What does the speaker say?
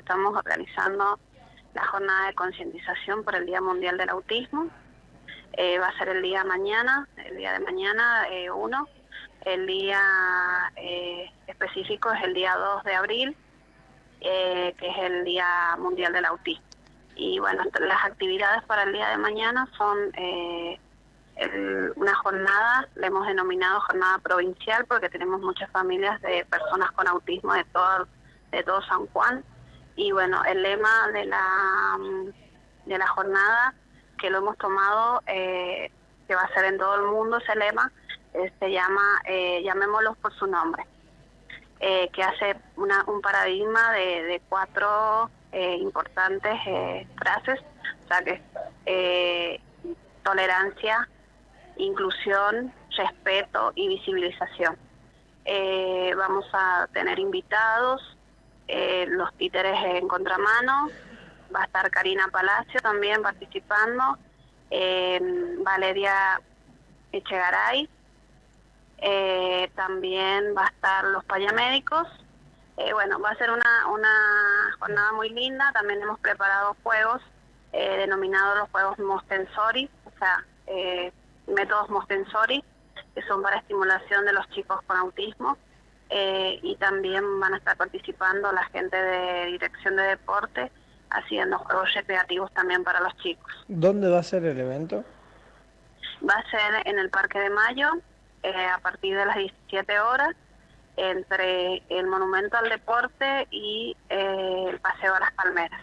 estamos organizando la jornada de concientización por el Día Mundial del Autismo. Eh, va a ser el día mañana, el día de mañana, eh, uno. El día eh, específico es el día 2 de abril, que es el Día Mundial del Autismo. Y bueno, las actividades para el día de mañana son una jornada, le hemos denominado jornada provincial porque tenemos muchas familias de personas con autismo de todo, de todo San Juan y bueno, el lema de la, de la jornada que lo hemos tomado, eh, que va a ser en todo el mundo ese lema, eh, se llama eh, Llamémoslos por su nombre, que hace una, un paradigma de, cuatro importantes frases, o sea que tolerancia, inclusión, respeto y visibilización. vamos a tener invitados, eh, los títeres en contramano, va a estar Karina Palacio también participando, eh, Valeria Echegaray, eh, también va a estar los payamédicos. bueno, va a ser una, una jornada muy linda, también hemos preparado juegos denominados los juegos Mostensori, o sea, métodos Mostensori, que son para estimulación de los chicos con autismo. Eh, y también van a estar participando la gente de Dirección de Deporte haciendo juegos recreativos también para los chicos. ¿Dónde va a ser el evento? Va a ser en el Parque de Mayo eh, a partir de las 17 horas entre el Monumento al Deporte y eh, el Paseo a las Palmeras.